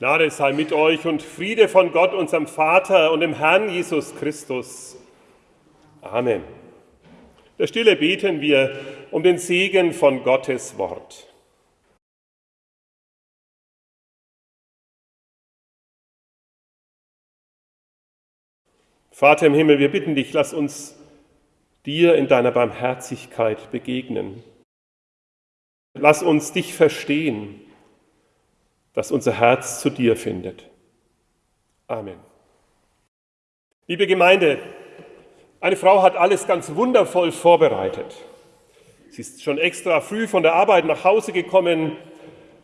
Gnade sei mit euch und Friede von Gott, unserem Vater und dem Herrn Jesus Christus. Amen. Der Stille beten wir um den Segen von Gottes Wort. Vater im Himmel, wir bitten dich, lass uns dir in deiner Barmherzigkeit begegnen. Lass uns dich verstehen dass unser Herz zu dir findet. Amen. Liebe Gemeinde, eine Frau hat alles ganz wundervoll vorbereitet. Sie ist schon extra früh von der Arbeit nach Hause gekommen,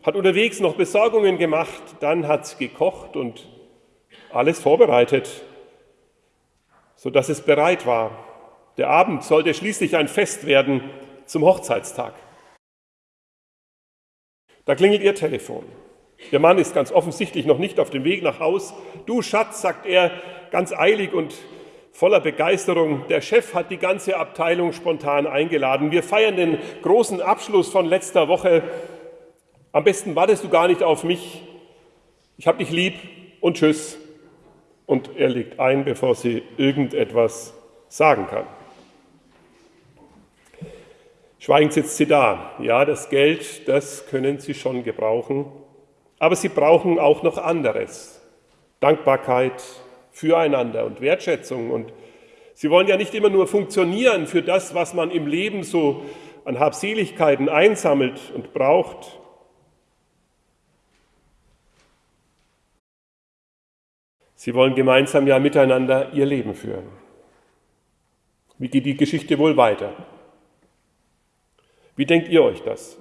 hat unterwegs noch Besorgungen gemacht, dann hat sie gekocht und alles vorbereitet, sodass es bereit war. Der Abend sollte schließlich ein Fest werden zum Hochzeitstag. Da klingelt ihr Telefon. Der Mann ist ganz offensichtlich noch nicht auf dem Weg nach Haus. Du Schatz, sagt er ganz eilig und voller Begeisterung. Der Chef hat die ganze Abteilung spontan eingeladen. Wir feiern den großen Abschluss von letzter Woche. Am besten wartest du gar nicht auf mich. Ich hab dich lieb und tschüss. Und er legt ein, bevor sie irgendetwas sagen kann. Schweigend sitzt sie da. Ja, das Geld, das können sie schon gebrauchen. Aber sie brauchen auch noch anderes. Dankbarkeit füreinander und Wertschätzung. Und sie wollen ja nicht immer nur funktionieren für das, was man im Leben so an Habseligkeiten einsammelt und braucht. Sie wollen gemeinsam ja miteinander ihr Leben führen. Wie geht die Geschichte wohl weiter? Wie denkt ihr euch das?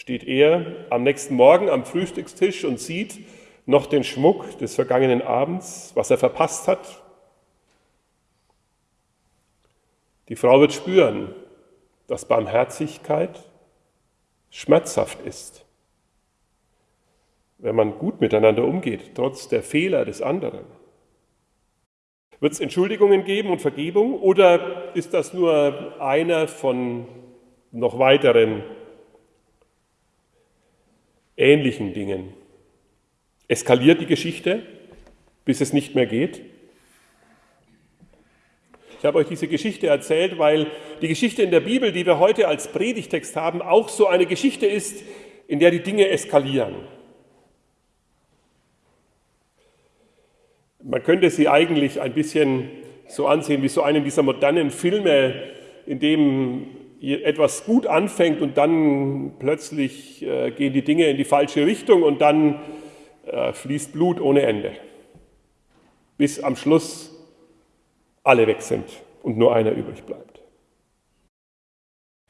Steht er am nächsten Morgen am Frühstückstisch und sieht noch den Schmuck des vergangenen Abends, was er verpasst hat. Die Frau wird spüren, dass Barmherzigkeit schmerzhaft ist, wenn man gut miteinander umgeht, trotz der Fehler des anderen. Wird es Entschuldigungen geben und Vergebung oder ist das nur einer von noch weiteren ähnlichen Dingen. Eskaliert die Geschichte, bis es nicht mehr geht? Ich habe euch diese Geschichte erzählt, weil die Geschichte in der Bibel, die wir heute als Predigtext haben, auch so eine Geschichte ist, in der die Dinge eskalieren. Man könnte sie eigentlich ein bisschen so ansehen wie so einen dieser modernen Filme, in dem etwas gut anfängt und dann plötzlich äh, gehen die Dinge in die falsche Richtung und dann äh, fließt Blut ohne Ende. Bis am Schluss alle weg sind und nur einer übrig bleibt.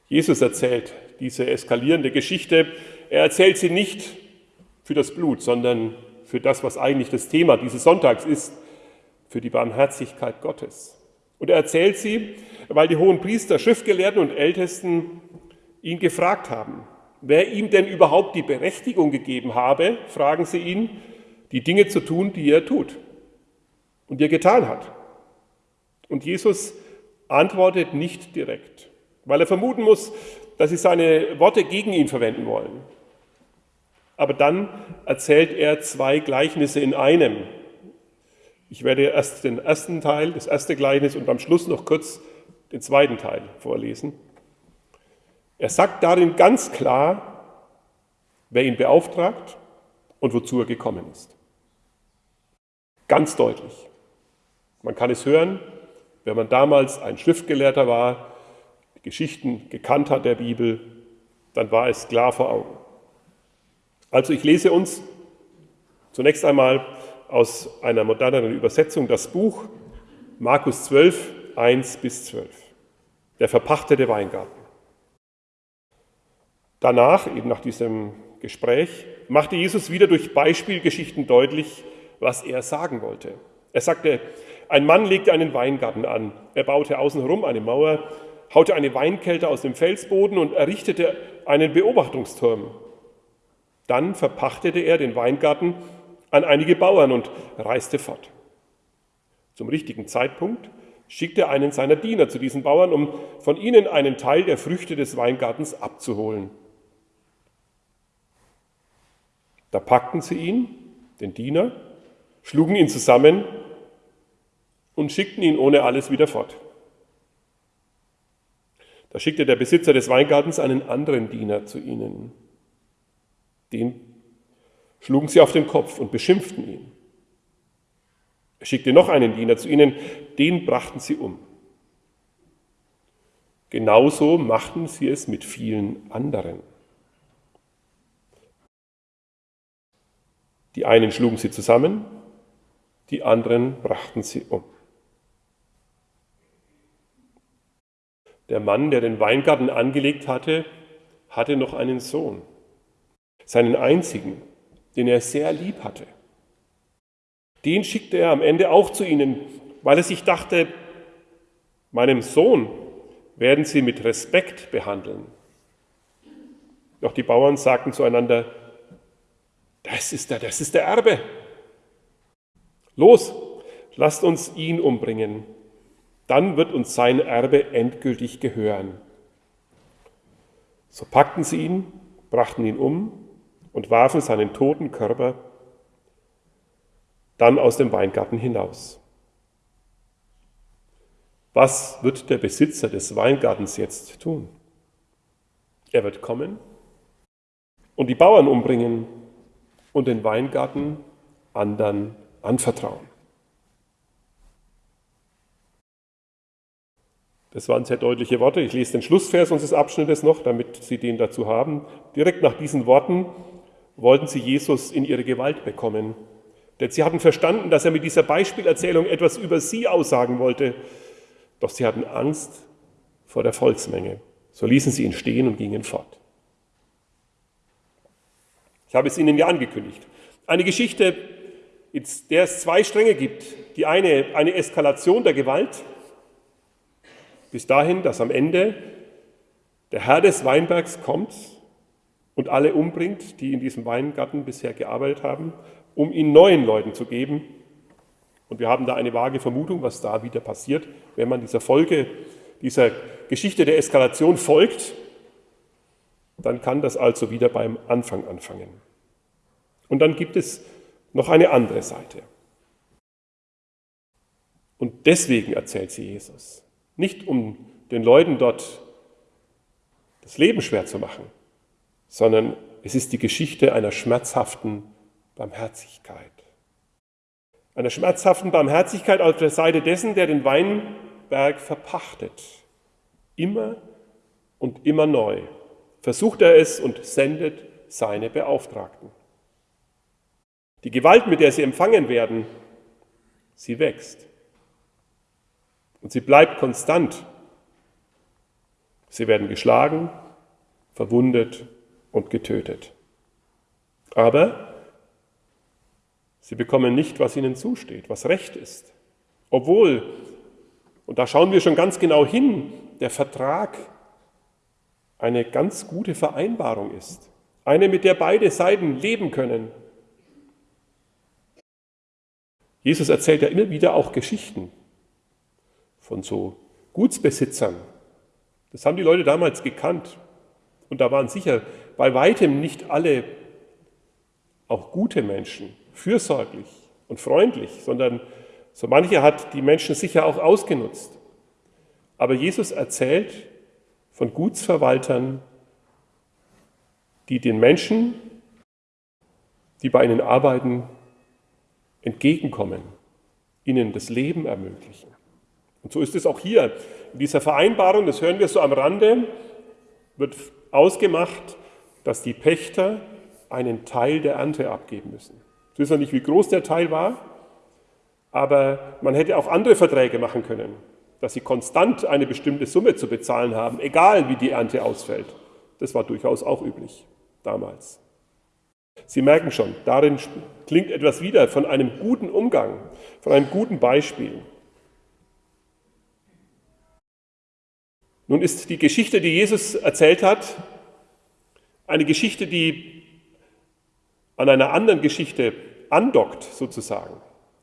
Jesus erzählt diese eskalierende Geschichte. Er erzählt sie nicht für das Blut, sondern für das, was eigentlich das Thema dieses Sonntags ist, für die Barmherzigkeit Gottes. Und er erzählt sie, weil die hohen Priester, Schriftgelehrten und Ältesten ihn gefragt haben, wer ihm denn überhaupt die Berechtigung gegeben habe, fragen sie ihn, die Dinge zu tun, die er tut und die er getan hat. Und Jesus antwortet nicht direkt, weil er vermuten muss, dass sie seine Worte gegen ihn verwenden wollen. Aber dann erzählt er zwei Gleichnisse in einem, ich werde erst den ersten Teil, das erste Gleichnis und am Schluss noch kurz den zweiten Teil vorlesen. Er sagt darin ganz klar, wer ihn beauftragt und wozu er gekommen ist. Ganz deutlich. Man kann es hören, wenn man damals ein Schriftgelehrter war, Geschichten gekannt hat der Bibel, dann war es klar vor Augen. Also ich lese uns zunächst einmal aus einer moderneren Übersetzung das Buch Markus 12, 1 bis 12. Der verpachtete Weingarten. Danach, eben nach diesem Gespräch, machte Jesus wieder durch Beispielgeschichten deutlich, was er sagen wollte. Er sagte, ein Mann legte einen Weingarten an. Er baute außenherum eine Mauer, haute eine Weinkälte aus dem Felsboden und errichtete einen Beobachtungsturm. Dann verpachtete er den Weingarten an einige Bauern und reiste fort. Zum richtigen Zeitpunkt schickte er einen seiner Diener zu diesen Bauern, um von ihnen einen Teil der Früchte des Weingartens abzuholen. Da packten sie ihn, den Diener, schlugen ihn zusammen und schickten ihn ohne alles wieder fort. Da schickte der Besitzer des Weingartens einen anderen Diener zu ihnen. Den schlugen sie auf den Kopf und beschimpften ihn. Er schickte noch einen Diener zu ihnen, den brachten sie um. Genauso machten sie es mit vielen anderen. Die einen schlugen sie zusammen, die anderen brachten sie um. Der Mann, der den Weingarten angelegt hatte, hatte noch einen Sohn, seinen einzigen, den er sehr lieb hatte. Den schickte er am Ende auch zu ihnen, weil er sich dachte, meinem Sohn werden sie mit Respekt behandeln. Doch die Bauern sagten zueinander, das ist der, das ist der Erbe. Los, lasst uns ihn umbringen dann wird uns sein Erbe endgültig gehören. So packten sie ihn, brachten ihn um und warfen seinen toten Körper dann aus dem Weingarten hinaus. Was wird der Besitzer des Weingartens jetzt tun? Er wird kommen und die Bauern umbringen und den Weingarten anderen anvertrauen. Das waren sehr deutliche Worte. Ich lese den Schlussvers unseres Abschnittes noch, damit Sie den dazu haben. Direkt nach diesen Worten wollten sie Jesus in ihre Gewalt bekommen. Denn sie hatten verstanden, dass er mit dieser Beispielerzählung etwas über sie aussagen wollte. Doch sie hatten Angst vor der Volksmenge. So ließen sie ihn stehen und gingen fort. Ich habe es Ihnen ja angekündigt. Eine Geschichte, in der es zwei Stränge gibt. Die eine, eine Eskalation der Gewalt bis dahin, dass am Ende der Herr des Weinbergs kommt und alle umbringt, die in diesem Weingarten bisher gearbeitet haben, um ihn neuen Leuten zu geben. Und wir haben da eine vage Vermutung, was da wieder passiert, wenn man dieser Folge, dieser Geschichte der Eskalation folgt, dann kann das also wieder beim Anfang anfangen. Und dann gibt es noch eine andere Seite. Und deswegen erzählt sie Jesus. Nicht um den Leuten dort das Leben schwer zu machen, sondern es ist die Geschichte einer schmerzhaften Barmherzigkeit. Einer schmerzhaften Barmherzigkeit auf der Seite dessen, der den Weinberg verpachtet. Immer und immer neu versucht er es und sendet seine Beauftragten. Die Gewalt, mit der sie empfangen werden, sie wächst. Und sie bleibt konstant. Sie werden geschlagen, verwundet und getötet. Aber sie bekommen nicht, was ihnen zusteht, was recht ist. Obwohl, und da schauen wir schon ganz genau hin, der Vertrag eine ganz gute Vereinbarung ist. Eine, mit der beide Seiten leben können. Jesus erzählt ja immer wieder auch Geschichten von so Gutsbesitzern. Das haben die Leute damals gekannt. Und da waren sicher bei weitem nicht alle auch gute Menschen, fürsorglich und freundlich, sondern so manche hat die Menschen sicher auch ausgenutzt. Aber Jesus erzählt von Gutsverwaltern, die den Menschen, die bei ihnen arbeiten, entgegenkommen, ihnen das Leben ermöglichen. Und so ist es auch hier. In dieser Vereinbarung, das hören wir so am Rande, wird ausgemacht, dass die Pächter einen Teil der Ernte abgeben müssen. Ich weiß noch nicht, wie groß der Teil war, aber man hätte auch andere Verträge machen können, dass sie konstant eine bestimmte Summe zu bezahlen haben, egal wie die Ernte ausfällt. Das war durchaus auch üblich damals. Sie merken schon, darin klingt etwas wieder von einem guten Umgang, von einem guten Beispiel. Nun ist die Geschichte, die Jesus erzählt hat, eine Geschichte, die an einer anderen Geschichte andockt sozusagen,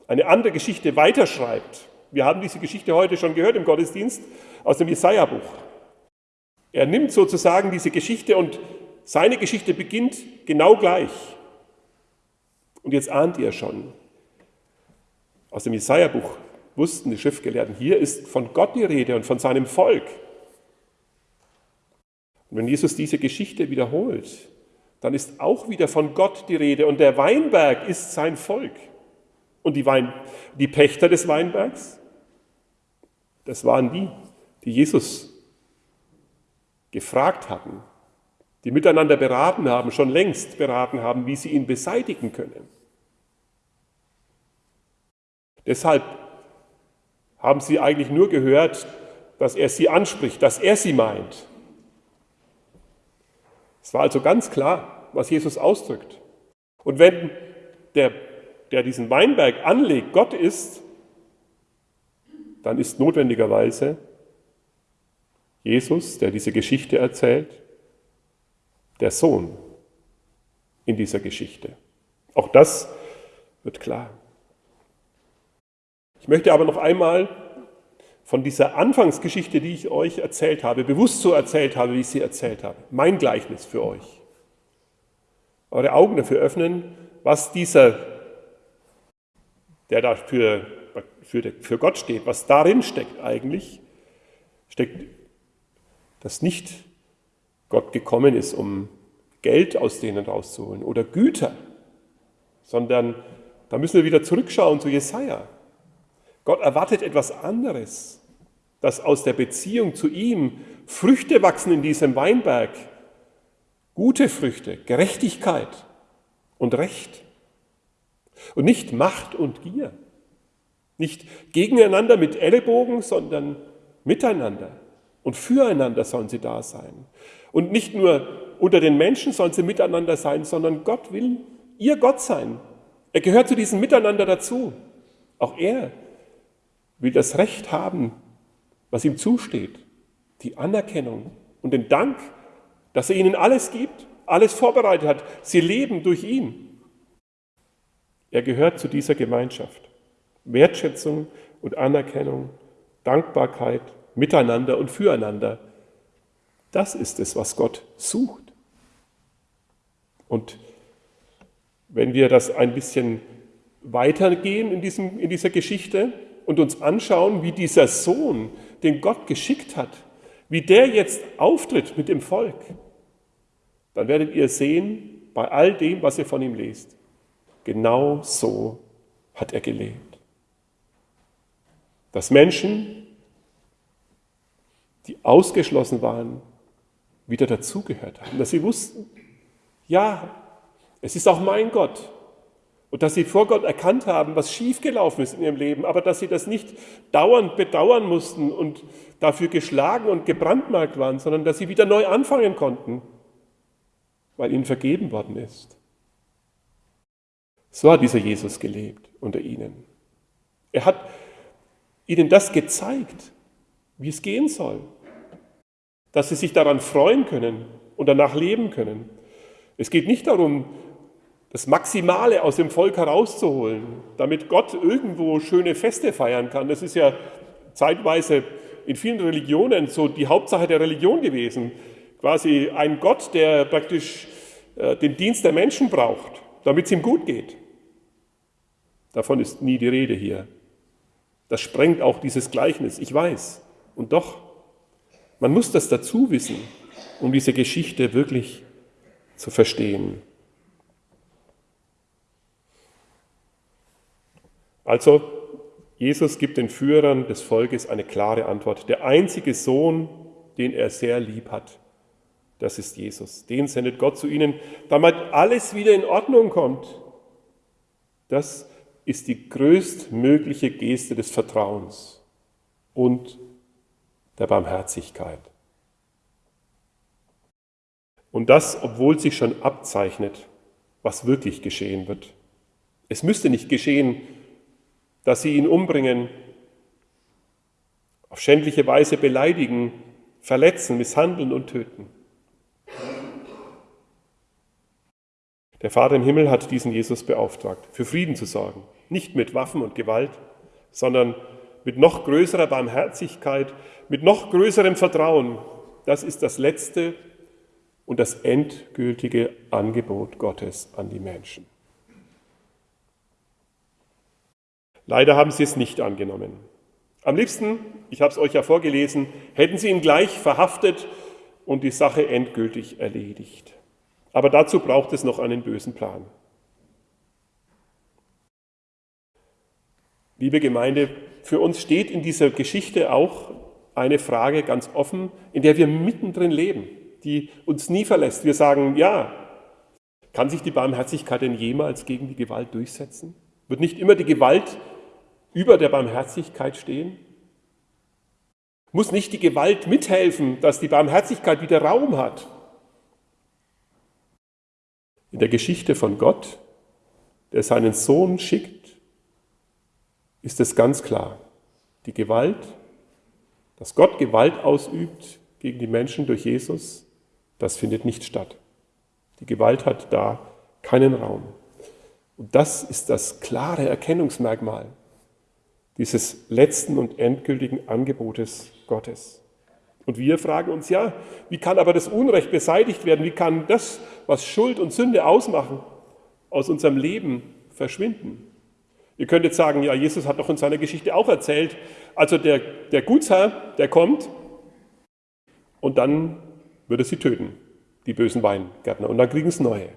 eine andere Geschichte weiterschreibt. Wir haben diese Geschichte heute schon gehört im Gottesdienst aus dem Jesaja-Buch. Er nimmt sozusagen diese Geschichte und seine Geschichte beginnt genau gleich. Und jetzt ahnt ihr schon, aus dem Jesaja-Buch wussten die Schriftgelehrten, hier ist von Gott die Rede und von seinem Volk. Und wenn Jesus diese Geschichte wiederholt, dann ist auch wieder von Gott die Rede und der Weinberg ist sein Volk. Und die, Wein, die Pächter des Weinbergs, das waren die, die Jesus gefragt hatten, die miteinander beraten haben, schon längst beraten haben, wie sie ihn beseitigen können. Deshalb haben sie eigentlich nur gehört, dass er sie anspricht, dass er sie meint. Es war also ganz klar, was Jesus ausdrückt. Und wenn der, der diesen Weinberg anlegt, Gott ist, dann ist notwendigerweise Jesus, der diese Geschichte erzählt, der Sohn in dieser Geschichte. Auch das wird klar. Ich möchte aber noch einmal von dieser Anfangsgeschichte, die ich euch erzählt habe, bewusst so erzählt habe, wie ich sie erzählt habe, mein Gleichnis für euch, eure Augen dafür öffnen, was dieser, der da für, für, für Gott steht, was darin steckt eigentlich, steckt, dass nicht Gott gekommen ist, um Geld aus denen rauszuholen oder Güter, sondern da müssen wir wieder zurückschauen zu Jesaja. Gott erwartet etwas anderes, dass aus der Beziehung zu ihm Früchte wachsen in diesem Weinberg, gute Früchte, Gerechtigkeit und Recht. Und nicht Macht und Gier. Nicht gegeneinander mit Ellenbogen, sondern miteinander. Und füreinander sollen sie da sein. Und nicht nur unter den Menschen sollen sie miteinander sein, sondern Gott will ihr Gott sein. Er gehört zu diesem Miteinander dazu. Auch er will das Recht haben, was ihm zusteht, die Anerkennung und den Dank, dass er ihnen alles gibt, alles vorbereitet hat. Sie leben durch ihn. Er gehört zu dieser Gemeinschaft. Wertschätzung und Anerkennung, Dankbarkeit, Miteinander und Füreinander. Das ist es, was Gott sucht. Und wenn wir das ein bisschen weitergehen in, diesem, in dieser Geschichte und uns anschauen, wie dieser Sohn, den Gott geschickt hat, wie der jetzt auftritt mit dem Volk, dann werdet ihr sehen, bei all dem, was ihr von ihm lest, genau so hat er gelebt. Dass Menschen, die ausgeschlossen waren, wieder dazugehört haben, dass sie wussten, ja, es ist auch mein Gott. Und dass sie vor Gott erkannt haben, was schiefgelaufen ist in ihrem Leben, aber dass sie das nicht dauernd bedauern mussten und dafür geschlagen und gebrandmarkt waren, sondern dass sie wieder neu anfangen konnten, weil ihnen vergeben worden ist. So hat dieser Jesus gelebt unter ihnen. Er hat ihnen das gezeigt, wie es gehen soll, dass sie sich daran freuen können und danach leben können. Es geht nicht darum, das Maximale aus dem Volk herauszuholen, damit Gott irgendwo schöne Feste feiern kann. Das ist ja zeitweise in vielen Religionen so die Hauptsache der Religion gewesen. Quasi ein Gott, der praktisch äh, den Dienst der Menschen braucht, damit es ihm gut geht. Davon ist nie die Rede hier. Das sprengt auch dieses Gleichnis, ich weiß. Und doch, man muss das dazu wissen, um diese Geschichte wirklich zu verstehen. Also, Jesus gibt den Führern des Volkes eine klare Antwort. Der einzige Sohn, den er sehr lieb hat, das ist Jesus. Den sendet Gott zu ihnen, damit alles wieder in Ordnung kommt. Das ist die größtmögliche Geste des Vertrauens und der Barmherzigkeit. Und das, obwohl sich schon abzeichnet, was wirklich geschehen wird. Es müsste nicht geschehen, dass sie ihn umbringen, auf schändliche Weise beleidigen, verletzen, misshandeln und töten. Der Vater im Himmel hat diesen Jesus beauftragt, für Frieden zu sorgen. Nicht mit Waffen und Gewalt, sondern mit noch größerer Barmherzigkeit, mit noch größerem Vertrauen. Das ist das letzte und das endgültige Angebot Gottes an die Menschen. Leider haben sie es nicht angenommen. Am liebsten, ich habe es euch ja vorgelesen, hätten sie ihn gleich verhaftet und die Sache endgültig erledigt. Aber dazu braucht es noch einen bösen Plan. Liebe Gemeinde, für uns steht in dieser Geschichte auch eine Frage ganz offen, in der wir mittendrin leben, die uns nie verlässt. Wir sagen, ja, kann sich die Barmherzigkeit denn jemals gegen die Gewalt durchsetzen? Wird nicht immer die Gewalt über der Barmherzigkeit stehen? Muss nicht die Gewalt mithelfen, dass die Barmherzigkeit wieder Raum hat? In der Geschichte von Gott, der seinen Sohn schickt, ist es ganz klar. Die Gewalt, dass Gott Gewalt ausübt gegen die Menschen durch Jesus, das findet nicht statt. Die Gewalt hat da keinen Raum. Und das ist das klare Erkennungsmerkmal dieses letzten und endgültigen Angebotes Gottes. Und wir fragen uns ja, wie kann aber das Unrecht beseitigt werden? Wie kann das, was Schuld und Sünde ausmachen, aus unserem Leben verschwinden? Ihr könnt jetzt sagen, ja, Jesus hat doch in seiner Geschichte auch erzählt, also der, der Gutsherr, der kommt und dann würde sie töten, die bösen Weingärtner, und dann kriegen es neue.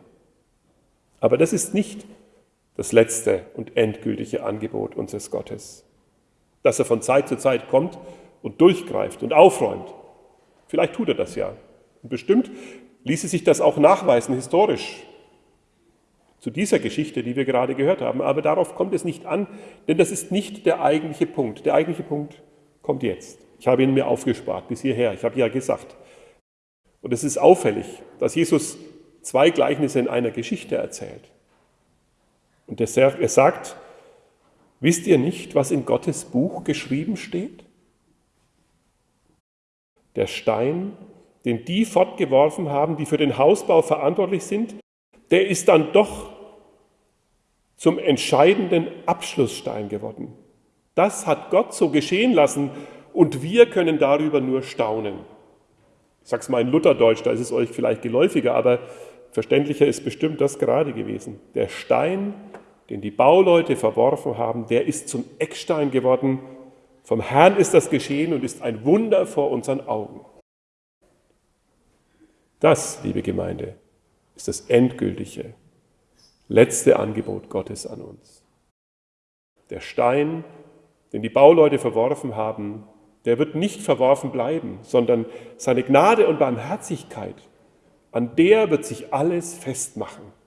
Aber das ist nicht das letzte und endgültige Angebot unseres Gottes dass er von Zeit zu Zeit kommt und durchgreift und aufräumt. Vielleicht tut er das ja. Und bestimmt ließe sich das auch nachweisen, historisch, zu dieser Geschichte, die wir gerade gehört haben. Aber darauf kommt es nicht an, denn das ist nicht der eigentliche Punkt. Der eigentliche Punkt kommt jetzt. Ich habe ihn mir aufgespart bis hierher. Ich habe ja gesagt. Und es ist auffällig, dass Jesus zwei Gleichnisse in einer Geschichte erzählt. Und er sagt, Wisst ihr nicht, was in Gottes Buch geschrieben steht? Der Stein, den die fortgeworfen haben, die für den Hausbau verantwortlich sind, der ist dann doch zum entscheidenden Abschlussstein geworden. Das hat Gott so geschehen lassen und wir können darüber nur staunen. Ich sage es mal in Lutherdeutsch, da ist es euch vielleicht geläufiger, aber verständlicher ist bestimmt das gerade gewesen. Der Stein, den die Bauleute verworfen haben, der ist zum Eckstein geworden. Vom Herrn ist das geschehen und ist ein Wunder vor unseren Augen. Das, liebe Gemeinde, ist das endgültige, letzte Angebot Gottes an uns. Der Stein, den die Bauleute verworfen haben, der wird nicht verworfen bleiben, sondern seine Gnade und Barmherzigkeit, an der wird sich alles festmachen.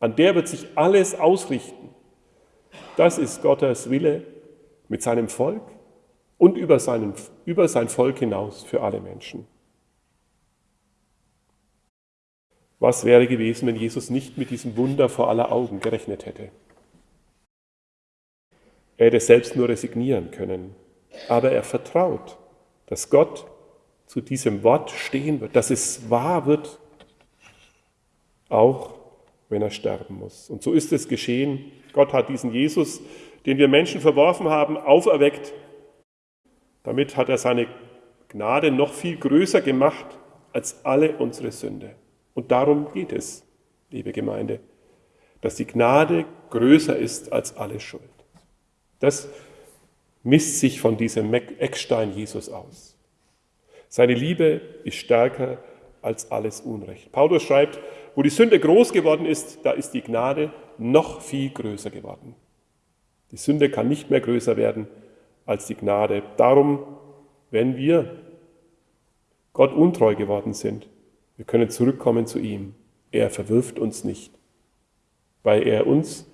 An der wird sich alles ausrichten. Das ist Gottes Wille mit seinem Volk und über, seinen, über sein Volk hinaus für alle Menschen. Was wäre gewesen, wenn Jesus nicht mit diesem Wunder vor aller Augen gerechnet hätte? Er hätte selbst nur resignieren können, aber er vertraut, dass Gott zu diesem Wort stehen wird, dass es wahr wird, auch wenn er sterben muss. Und so ist es geschehen. Gott hat diesen Jesus, den wir Menschen verworfen haben, auferweckt. Damit hat er seine Gnade noch viel größer gemacht als alle unsere Sünde. Und darum geht es, liebe Gemeinde, dass die Gnade größer ist als alle Schuld. Das misst sich von diesem Eckstein Jesus aus. Seine Liebe ist stärker als alles Unrecht. Paulus schreibt, wo die Sünde groß geworden ist, da ist die Gnade noch viel größer geworden. Die Sünde kann nicht mehr größer werden als die Gnade. Darum, wenn wir Gott untreu geworden sind, wir können zurückkommen zu ihm. Er verwirft uns nicht, weil er uns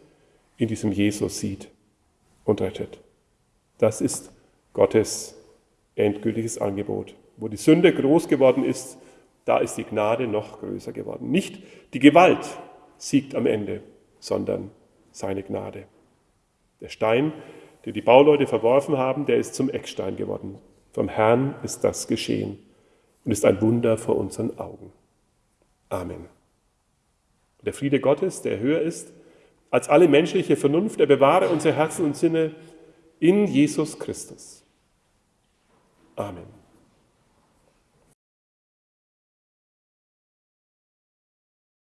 in diesem Jesus sieht und rettet. Das ist Gottes endgültiges Angebot. Wo die Sünde groß geworden ist, da ist die Gnade noch größer geworden. Nicht die Gewalt siegt am Ende, sondern seine Gnade. Der Stein, den die Bauleute verworfen haben, der ist zum Eckstein geworden. Vom Herrn ist das geschehen und ist ein Wunder vor unseren Augen. Amen. Der Friede Gottes, der höher ist als alle menschliche Vernunft, der bewahre unsere Herzen und Sinne in Jesus Christus. Amen.